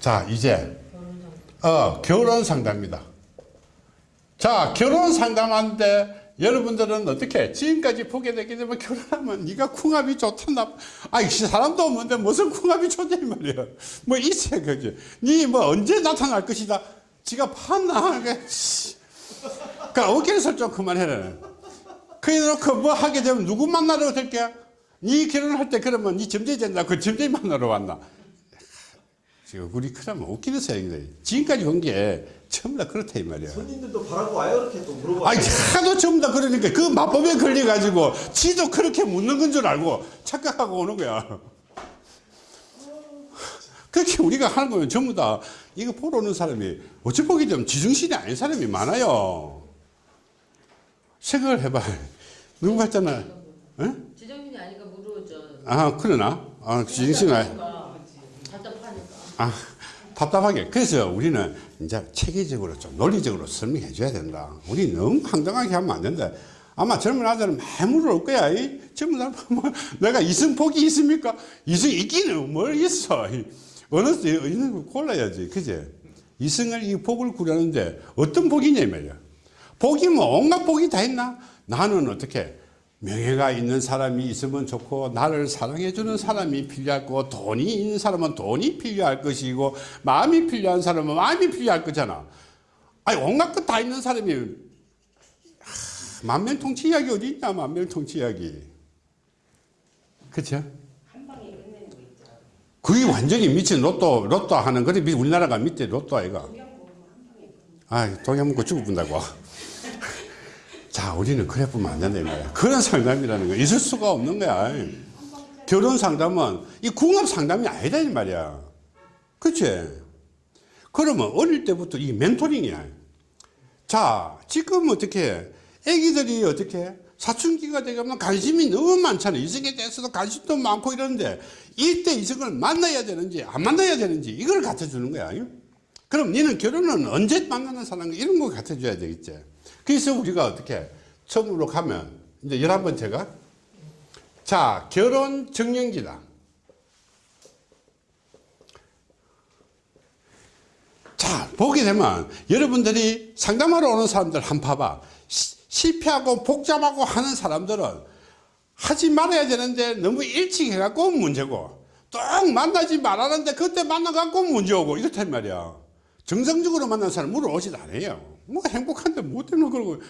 자 이제 어 결혼 상담입니다. 자 결혼 상담하는데 여러분들은 어떻게 지금까지 보게 되게 되면 결혼하면 네가 궁합이 좋다 나? 아이 사람도 없는데 무슨 궁합이 좋냐 이 말이야. 뭐 있어 그지? 네 뭐 언제 나타날 것이다? 지가 봤나 그러니까 어깨를 설정 그만해라. 그래 놓고 뭐 하게 되면 누구 만나러 될게 네 결혼할 때 그러면 네 점쟁이 된다. 그 점쟁이 만나러 왔나 지금 우리 그러면 웃기는 사람이다 지금까지 온 게 전부 다 그렇다 이 말이야 손님들도 바라고 와요 이렇게 또 물어봐요. 아니 하도 전부 다 그러니까 그 마법에 걸려가지고 지도 그렇게 묻는 건 줄 알고 착각하고 오는 거야 그렇게 우리가 하는 거면 전부 다 이거 보러 오는 사람이 어찌 보기 좀 지중신이 아닌 사람이 많아요 생각을 해봐 누구 봤잖아 어? 지정신이 아니까 물어줘. 아 그러나 아 지중신이 아니. 아, 답답하게. 그래서 우리는 이제 체계적으로 좀 논리적으로 설명해 줘야 된다. 우리 너무 황당하게 하면 안 된다. 아마 젊은 아들은 많이 물어올 거야. 이 젊은 아들 뭐, 내가 이승 복이 있습니까? 이승 있기는 뭘 있어. 이 어느 있는 거 골라야지. 그제? 이승을 이 복을 구하는데 어떤 복이냐 이 말이야. 복이 뭐 온갖 복이 다 있나? 나는 어떻게 명예가 있는 사람이 있으면 좋고 나를 사랑해 주는 사람이 필요하고 돈이 있는 사람은 돈이 필요할 것이고 마음이 필요한 사람은 마음이 필요할 거잖아. 아니 온갖 것 다 있는 사람이. 하, 만면통치 이야기 어디 있냐 만면통치 이야기. 그쵸? 그게 완전히 미친 로또 로또 하는 그래 우리나라가 밑에 로또 아이가. 아 동양 먹고 죽어본다고 자, 우리는 그래 보면 안 된다, 이 말이야. 그런 상담이라는 거 있을 수가 없는 거야. 결혼 상담은 이 궁합 상담이 아니다, 이 말이야. 그치? 그러면 어릴 때부터 이 멘토링이야. 자, 지금 어떻게, 애기들이 어떻게, 사춘기가 되면 관심이 너무 많잖아. 이성에 대해서도 관심도 많고 이러는데, 이때 이성을 만나야 되는지, 안 만나야 되는지, 이걸 갖다 주는 거야. 그럼 너는 결혼은 언제 만나는 사람, 이런 거 갖다 줘야 되겠지. 그래서 우리가 어떻게 처음으로 가면 이제 11번째가 자 결혼 정년기다. 자 보게 되면 여러분들이 상담하러 오는 사람들 한 봐봐. 시, 실패하고 복잡하고 하는 사람들은 하지 말아야 되는데 너무 일찍 해갖고 문제고 또 만나지 말라는데 그때 만나갖고 문제오고 이렇단 말이야. 정상적으로 만난 사람 물어오지도 않아요. 뭐 행복한데 뭐 때문에 그러고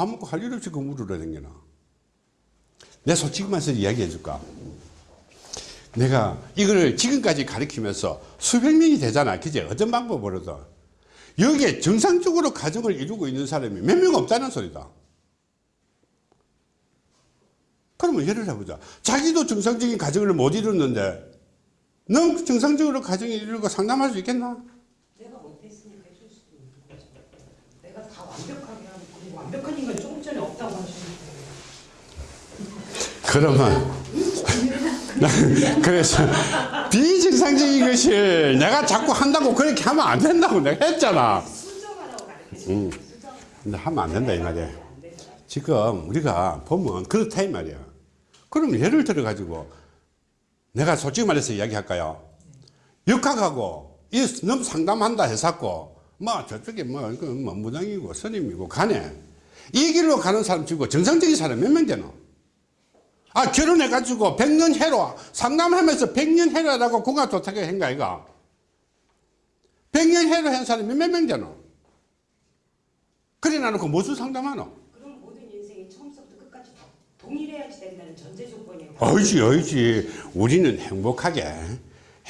밥 먹고 할 일 없이 그 물으러 다니나. 내 솔직히 말해서 이야기해 줄까? 내가 이걸 지금까지 가르치면서 수백 명이 되잖아. 그제 어떤 방법으로도. 여기에 정상적으로 가정을 이루고 있는 사람이 몇 명 없다는 소리다. 그러면 예를 해보자. 자기도 정상적인 가정을 못 이루는데 넌 정상적으로 가정을 이루고 상담할 수 있겠나 내가 못했으니까 해줄 수도 있는 거죠. 내가 다 그리고 완벽한 인간 조금 전에 없다고 하시니까 그러면 그래서 비정상적인 것을 내가 자꾸 한다고 그렇게 하면 안 된다고 내가 했잖아. 가르치죠. 음. 근데 하면 안 된다 이 말이야. 지금 우리가 보면 그렇다 이 말이야. 그럼 예를 들어 가지고 내가 솔직히 말해서 이야기할까요? 역학하고 이 너무 상담한다 해서고 뭐 저쪽에 뭐, 그 뭐 무당이고 스님이고 가네 이 길로 가는 사람 치고 정상적인 사람 몇 명 되노? 아 결혼해가지고 백년 해로 상담하면서 백년 해로라고 궁합 도착해 한거 아이가? 백년 해로 한 사람이 몇 명 되노? 그래 나놓고 무슨 상담하노? 그럼 모든 인생이 처음부터 끝까지 다 동일해야지 된다는 전제 조건이에요. 어이지 어이지. 우리는 행복하게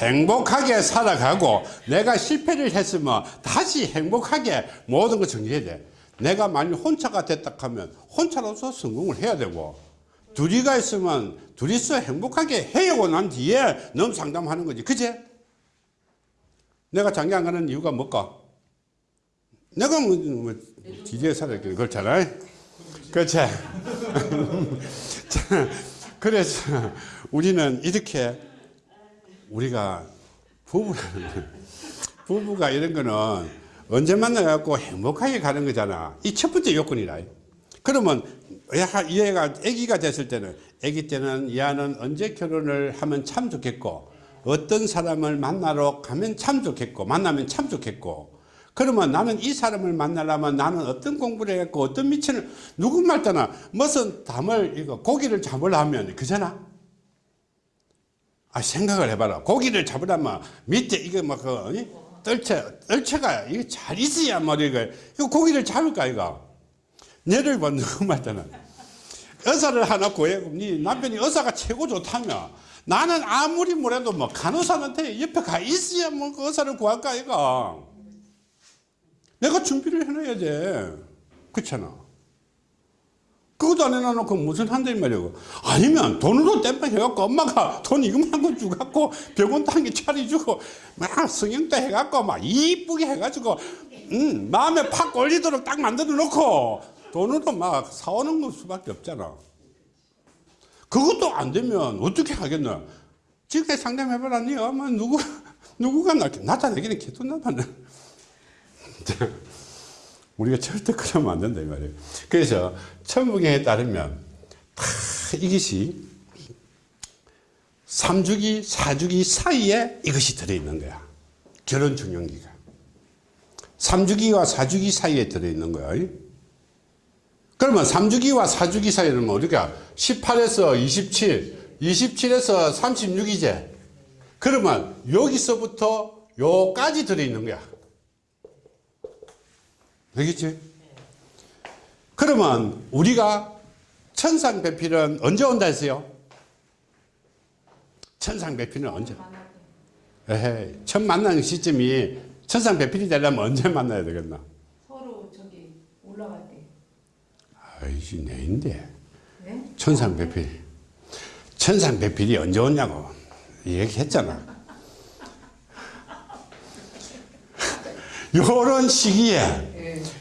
행복하게 살아가고 내가 실패를 했으면 다시 행복하게 모든 걸 정리해야 돼. 내가 만약 혼자가 됐다 하면 혼자로서 성공을 해야 되고 둘이가 있으면 둘이서 행복하게 해오고 난 뒤에 너무 상담하는 거지. 그제? 내가 장기 안 가는 이유가 뭘까? 내가 뭐, 뭐 뒤에 살았기 그렇잖아 그렇지? 자, 그래서 우리는 이렇게 우리가 부부라는 부부가 이런 거는 언제 만나갖고 행복하게 가는 거잖아. 이 첫 번째 요건이라. 그러면 얘가- 아기가 됐을 때는 아기 때는 얘는 언제 결혼을 하면 참 좋겠고 어떤 사람을 만나러 가면 참 좋겠고 만나면 참 좋겠고 그러면 나는 이 사람을 만나려면 나는 어떤 공부를 해갖고 어떤 미천을 누구 말따나 무슨 담을 이거 고기를 잡으려면 그잖아 아 생각을 해봐라. 고기를 잡으려면 밑에 이게 뭐그 떨채 떨채가 이게 잘 있어야 말이야 이거. 고기를 잡을까 이거? 예를 봐 누구 말따나 의사를 하나 구해 네. 남편이 의사가 최고 좋다며. 나는 아무리 뭐래도 뭐 간호사한테 옆에 가 있어야 뭐 그 의사를 구할까 이거? 내가 준비를 해놔야 돼 그렇잖아 그것도 안 해놔놓고 무슨 이 말이고 아니면 돈으로 땜빵 해갖고 엄마가 돈 이것만 거 주갖고 병원도 한개 차려주고 막 성형도 해갖고 막 이쁘게 해가지고 음, 마음에 팍 걸리도록 딱 만들어 놓고 돈으로 막 사오는 것 수밖에 없잖아. 그것도 안 되면 어떻게 하겠나 지금까지 상담해봐라. 니 엄마 누구 누구가 나 나타내기는 개도 나타내 우리가 절대 그러면 안 된다 이 말이에요. 그래서 천부경에 따르면 다 이것이 3주기 4주기 사이에 이것이 들어있는 거야. 결혼 중년기가. 3주기와 4주기 사이에 들어있는 거야. 그러면 3주기와 4주기 사이는 뭐 우리가 18에서 27 27에서 36이제 그러면 여기서부터 요까지 들어있는 거야 되겠지? 그러면 우리가 천상배필은 언제 온다 했어요? 천상배필은 언제? 에헤이, 첫 만나는 시점이 천상배필이 되려면 언제 만나야 되겠나? 서로 저기 올라갈 때. 아이씨, 내인데. 네? 천상배필. 천상배필이 언제 오냐고 얘기했잖아. 요런 시기에,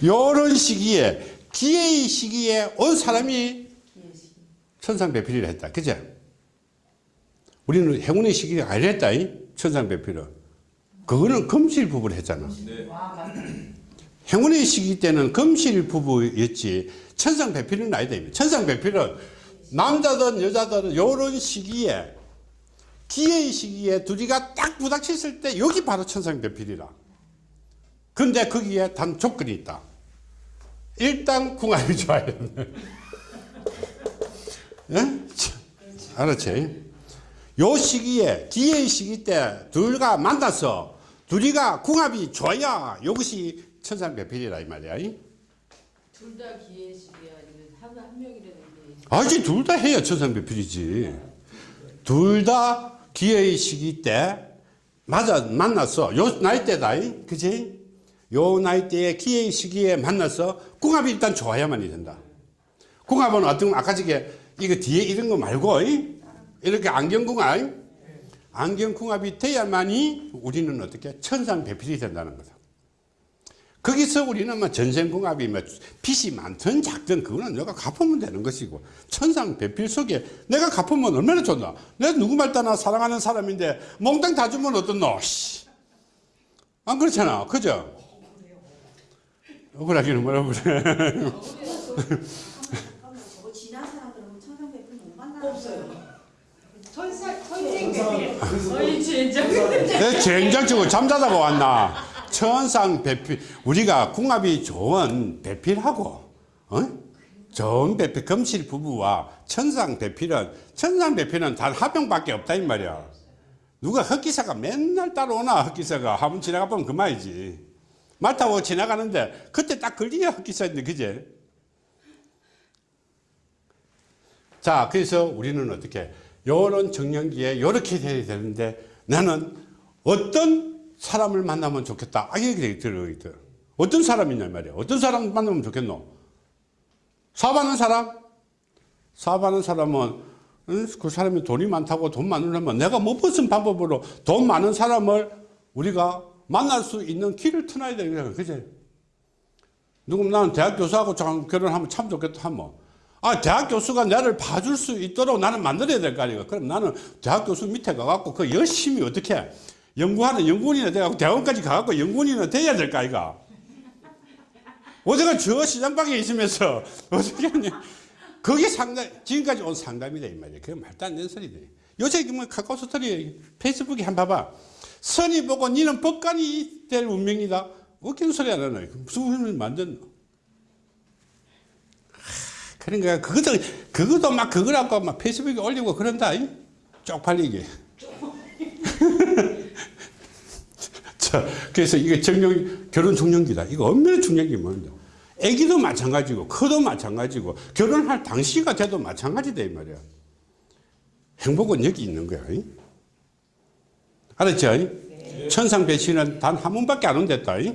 예. 요런 시기에, 기회의 시기에 온 사람이. 천상배필이라 했다. 그제? 우리는 행운의 시기가 아니랬다. 이? 천상배필은. 그거는 금실 부부를 했잖아. 와 맞다. 행운의 시기 때는 금실 부부였지 천상배필은 아니다. 천상배필은 남자든 여자든 요런 시기에 기회의 시기에 둘이가 딱 부닥쳤을 때 여기 바로 천상배필이라. 근데 거기에 단 조건이 있다. 일단 궁합이 좋아야 된다. 예? 알았지? 요 시기에 기회의 시기 때 둘과 만나서 둘이가 궁합이 좋아야 이것이 천상배필이라 이 말이야. 둘 다 기회식이야. 아니면 한, 한 명이라도 기회식. 아직 둘다 해야 천상배필이지. 둘 다 기회의 시기 때 맞아 만났어. 요 나이 때다. 이? 그지? 요 나이 때에 기회의 시기에 만나서 궁합이 일단 좋아야만이 된다. 궁합은 어떤 아까 저게 이거 뒤에 이런 거 말고 이? 이렇게 안경궁합 안경궁합이 돼야만이 우리는 어떻게 천상배필이 된다는 거다. 거기서 우리는 뭐 전생궁합이 뭐 빚이 많든 작든 그거는 내가 갚으면 되는 것이고 천상배필 속에 내가 갚으면 얼마나 좋나 내가 누구 말따나 사랑하는 사람인데 몽땅 다 주면 어떻노 씨. 안 그렇잖아 그죠 억울하기는 뭐라 그래. 내 젠장 치고 잠자다가 왔나 천상 배필 우리가 궁합이 좋은 배필하고 어? 좋은 배필 금실 부부와 천상 배필은 천상 배필은 단한 명밖에 없다 이 말이야 누가 흑기사가 맨날 따라오나 흑기사가 한번 지나가 보면 그만이지 말 타고 지나가는데 그때 딱 걸리냐 흑기사인데 그제? 자 그래서 우리는 어떻게 요런 정년기에 이렇게 돼야 되는데 나는 어떤 사람을 만나면 좋겠다. 아 이게 들어있더 어떤 사람이냐 말이야. 어떤 사람 만나면 좋겠노? 사업하는 사람? 사업하는 사람은 응? 그 사람이 돈이 많다고 돈 많으려면 내가 뭐 무슨 방법으로 돈 많은 사람을 우리가 만날 수 있는 길을 터놔야 되는 거야 그지? 누구 나는 대학 교수하고 참 결혼하면 참 좋겠다 하면 아 대학 교수가 나를 봐줄 수 있도록 나는 만들어야 될 거 아니야. 그럼 나는 대학 교수 밑에 가갖고 그 열심히 어떻게 해? 연구하는 연구원이나 돼갖고 대학원까지 가갖고 연구원이나 돼야 될 거 아이가? 어제가 저 시장방에 있으면서 어떻게 하냐 그게 상담 지금까지 온 상담이다 이 말이야. 그게 말도 안 되는 소리들 요새 뭐 카카오 스토리 페이스북에 한번 봐봐. 선이 보고 니는 법관이 될 운명이다. 웃기는 소리 안 하나. 무슨 운명을 만든 그러니까 그것도 그것도 막 그거라고 막 페이스북에 올리고 그런다. 이? 쪽팔리게. 자, 그래서 이게 정령 결혼 중년기다. 이거 얼마나 중요한 게 뭔데? 아기도 마찬가지고 커도 마찬가지고 결혼할 당시가 돼도 마찬가지다 이 말이야. 행복은 여기 있는 거야. 이? 알았죠? 천상 배신은 단 한 번밖에 안 온댔다. 이?